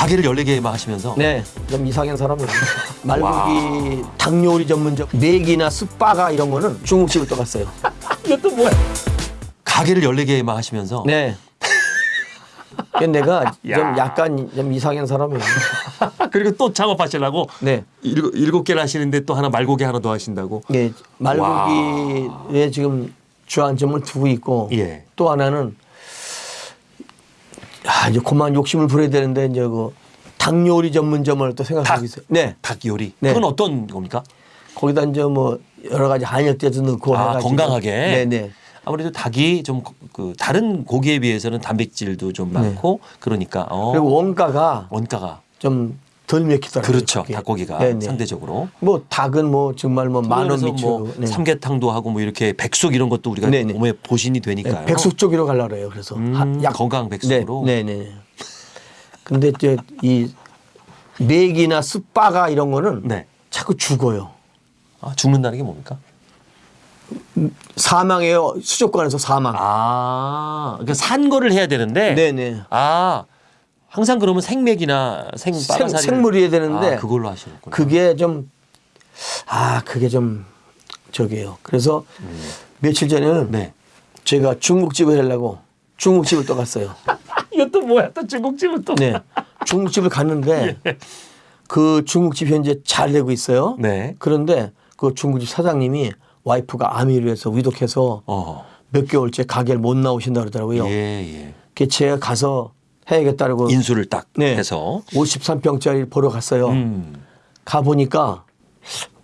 가게를 14개만 하시면서 네, 좀 이상한 사람이에요. 말고기 닭 요리 전문점 맥이나 숯바가 이런 거는 중국집을 떠갔어요. 이것도 뭐야? 가게를 14개만 하시면서 네. 내가 야. 좀 약간 좀 이상한 사람이에요. 그리고 또 창업하시려고 네. 일곱, 일곱 개를 하시는데 또 하나 말고기 하나 더 하신다고? 네, 말고기에 지금 주안점을 두고 있고 예. 또 하나는 아 이제 그만 욕심을 부려야 되는데 이제 그닭 요리 전문점을 또 생각하고 닭? 있어요. 네, 닭 요리. 네. 그건 어떤 겁니까? 거기다 이제 뭐 여러 가지 한약재도 넣고 아, 해가지고 건강하게. 네, 네. 아무래도 닭이 좀 그 다른 고기에 비해서는 단백질도 좀 많고 그러니까 어, 네. 그리고 원가가 원가가 좀 덜 맥히더라고요. 그렇죠. 그게. 닭고기가 네, 네. 상대적으로. 뭐 닭은 뭐 정말 뭐 만원 그래서 미치고 뭐 네. 삼계탕도 하고 뭐 이렇게 백숙 이런 것도 우리가 네, 네. 몸에 보신이 네, 되니까요. 백숙 쪽으로 가려 그래요. 그래서 음, 하- 약 건강 백숙으로. 네, 네, 네. 근데 이제 이 맥이나 숯바가 이런 거는 네. 자꾸 죽어요. 아, 죽는다는 게 뭡니까? 사망해요. 수족관에서 사망. 아, 그러니까 산 거를 해야 되는데. 네, 네. 아, 항상 그러면 생맥이나 생 생- 빠가사리 생물이어야 되는데 아, 그걸로 하시는구나. 그게 좀 아, 그게 좀 저기예요. 그래서 며칠 전에는 네. 제가 중국집을 하려고 중국집을 또 갔어요. 이것도 뭐야? 또 중국집은 또. 네. 중국집을 갔는데 그 중국집 현재 잘 되고 있어요. 네. 그런데 그 중국집 사장님이 와이프가 암이로 해서 위독해서 어. 몇 개월째 가게를 못 나오신다 그러더라고요. 예, 예. 그 제가 가서 해야겠다고 인수를 딱 네. 해서. 53평짜리 보러 갔어요. 음. 가 보니까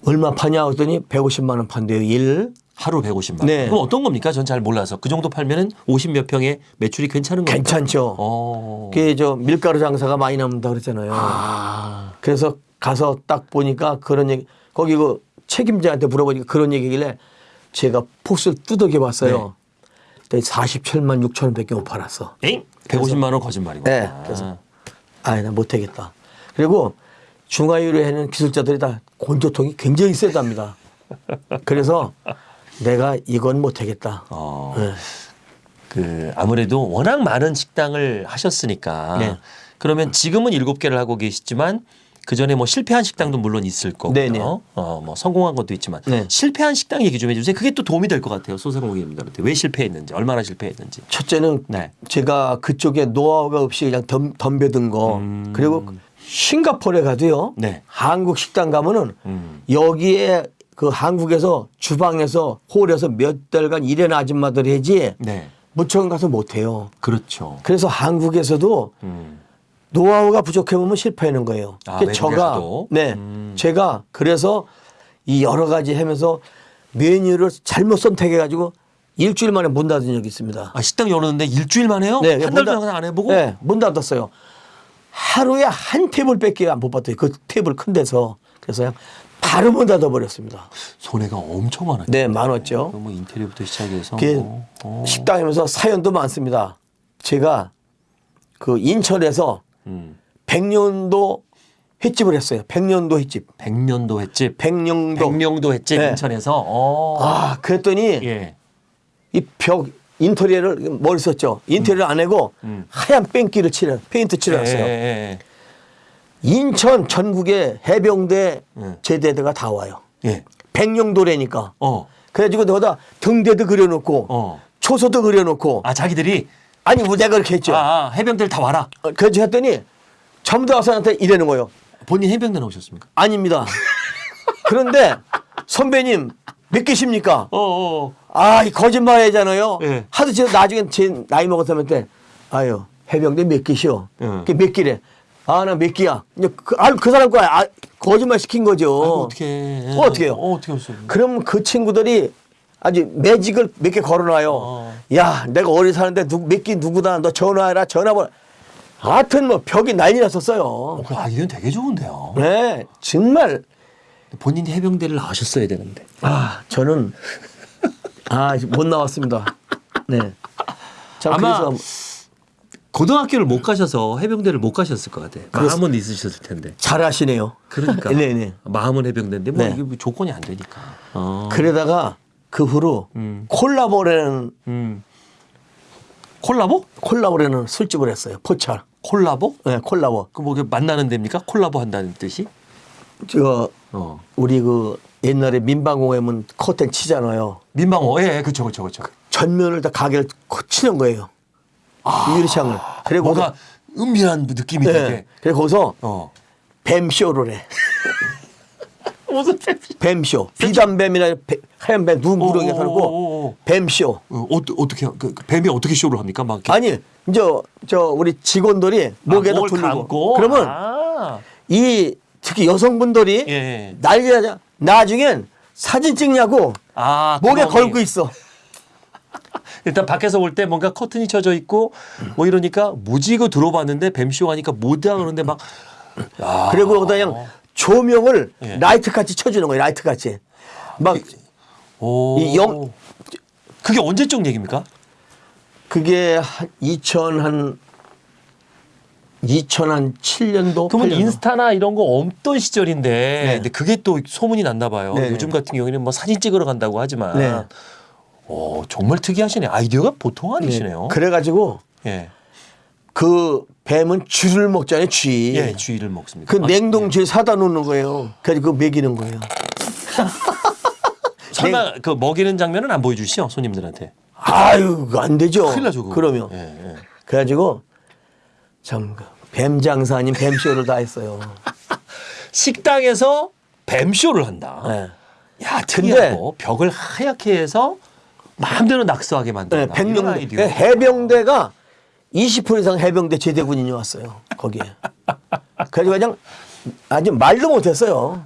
얼마 파냐 했더니 150만 원 판대요. 일. 하루 150만 원. 네. 그럼 어떤 겁니까? 전 잘 몰라서. 그 정도 팔면은 50 몇 평에 매출이 괜찮은 겁니까? 괜찮죠. 어. 그게 저 밀가루 장사가 많이 남는다 그랬잖아요. 아. 그래서 가서 딱 보니까 그런 얘기 거기 그 책임자한테 물어보니까 그런 얘기길래 제가 포스를 두들겨 봤어요. 그때 47만 6천 원밖에 못 팔았어. 엥? 150만 원 거짓말이고. 네, 그래서 아이 나 못하겠다. 그리고 중화유로 하는 기술자들이 다 건조통이 굉장히 세답니다. 그래서 내가 이건 못하겠다. 어. 네. 그 아무래도 워낙 많은 식당을 하셨으니까 네. 그러면 지금은 일곱 개를 하고 계시지만 그 전에 뭐 실패한 식당도 물론 있을 거고요. 네네. 어, 뭐 성공한 것도 있지만 네. 실패한 식당 얘기 좀 해주세요. 그게 또 도움이 될 것 같아요. 소상공 인들한테 왜 실패했는지, 얼마나 실패했는지. 첫째는 네. 제가 그쪽에 노하우가 없이 그냥 덤, 덤벼든 거 음. 그리고 싱가포르에 가도요. 네. 한국 식당 가면은 음. 여기에 그 한국에서 주방에서 홀에서 몇 달간 일하는 아줌마들이 하지 네. 무척 가서 못해요. 그렇죠. 그래서 한국에서도 음. 노하우가 부족해 보면 실패하는 거예요. 아, 그러니까 제가? 네, 음. 제가 그래서 이 여러 가지 하면서 메뉴를 잘못 선택해 가지고 일주일 만에 문 닫은 적이 있습니다. 아, 식당 열었는데 일주일 만에요? 네, 한문달 닫- 동안 안 해보고? 네, 문 닫았어요. 하루에 한 테이블밖에 안 뽑았대요. 그 테이블 큰 데서. 그래서 그냥 바로 문 닫아버렸습니다. 손해가 엄청 많았죠. 네, 많았죠. 뭐 인테리어부터 시작해서. 뭐, 어. 식당이면서 사연도 많습니다. 제가 그 인천에서 음. 백년도 횟집을 했어요. 백년도 횟집. 백년도 횟집. 백령도. 백령도 횟집 네. 인천에서. 어. 아, 그랬더니 예. 이벽 인테리어를 뭘 썼죠? 인테리어 안 하고 음. 하얀 뺑기를 칠해 페인트 칠해놨어요. 예, 예, 예. 인천 전국의 해병대 음. 제대대가 다 와요. 예. 백령도래니까. 어. 그래가지고 너다 등대도 그려놓고 어. 초소도 그려놓고 아 자기들이 아니 뭐 내가 그렇게 했죠. 아, 아, 해병대를 다 와라. 어, 그래서 했더니 전부 다 와서 나한테 이러는 거예요. 본인 해병대 나오셨습니까? 아닙니다. 그런데 선배님 몇 개십니까? 어, 어. 아, 이 거짓말 하잖아요. 예. 하도 제가 나중에 제 나이 먹었다면 아유, 해병대 몇 개시오? 예. 그게 몇 개래? 아, 나 몇 개야. 이제 그, 아, 그 사람 거야. 아, 거짓말 시킨 거죠. 아이고, 어떻게? 어, 어떻게 해요? 어, 어떻게 했어요? 그럼 그 친구들이 아주 매직을 몇 개 걸어놔요. 어. 야, 내가 어디 사는데 누, 몇개 누구다. 너 전화해라. 전화번호. 하여튼 뭐 벽이 난리 났었어요. 어, 그 아이디어는 되게 좋은데요. 네, 정말. 본인이 해병대를 나오셨어야 되는데. 아, 저는 아, 못 나왔습니다. 네. 자, 아마 그래서 고등학교를 못 가셔서 해병대를 못 가셨을 것 같아요. 마음은 있으셨을 텐데. 잘하시네요. 그러니까. 네, 네. 마음은 해병대인데 뭐 네. 이게 뭐 조건이 안 되니까. 어. 그러다가 그 후로 음. 콜라보라는 음. 콜라보? 콜라보라는 술집을 했어요. 포차. 콜라보? 네, 콜라보. 그뭐 만나는 데입니까? 콜라보 한다는 뜻이? 저 어. 우리 그 옛날에 민방공회면 커튼 치잖아요. 민방어. 예, 예, 그렇죠, 그렇죠, 그렇죠. 전면을 다 가게를 코- 치는 거예요. 유리창을. 그리고 뭔가 은밀한 느낌이 네. 되게. 그래서 거기서 어. 뱀쇼를 해. 무슨 뱀? 뱀쇼. 비단뱀이나 배- 하얀 뱀 눈구렁이가 오, 오, 오, 살고 오. 뱀쇼. 어, 어, 어떻게 그, 그 뱀이 어떻게 쇼를 합니까? 막 이렇게 아니 이제 저 우리 직원들이 목에다 아, 감고? 그러면 아. 이 특히 여성분들이 예, 예. 난리나자 나중엔 사진 찍냐고 아, 목에 구멍이. 걸고 있어. 일단 밖에서 볼때 뭔가 커튼이 쳐져 있고 뭐 이러니까 이거 들어봤는데 뱀쇼 하니까 그러는데 막 아. 그리고 그냥 조명을 예. 라이트 같이 쳐주는 거예요. 라이트 같이. 막 오. 이 영- 그게 언제적 얘기입니까? 그게 한 2000, 한 2007년도. 그러면 인스타나 이런 거 없던 시절인데 네. 근데 그게 또 소문이 났나 봐요. 네. 요즘 같은 경우에는 뭐 사진 찍으러 간다고 하지만 네. 오, 정말 특이하시네. 아이디어가 보통 아니시네요. 그래가지고 예. 그 뱀은 쥐를 먹잖아요. 쥐. 예, 주의를 먹습니다. 그 아, 냉동쥐에 사다 놓는 거예요. 그래서 그거 먹이는 거예요. 설마 그 먹이는 장면은 안 보여주시죠 손님들한테. 아유, 안 되죠. 큰일 나죠. 그거. 그러면. 예, 예. 그래가지고 참, 뱀 장사 아닌 뱀 쇼를 다 했어요. 식당에서 뱀 쇼를 한다. 네. 야, 특이하고 벽을 하얗게 해서 마음대로 낙서하게 네, 만든다. 이런 백명 아이디어. 해병대가 20% 이상 해병대 제대군인이 왔어요. 거기에. 그래서 그냥 아주 말도 못했어요.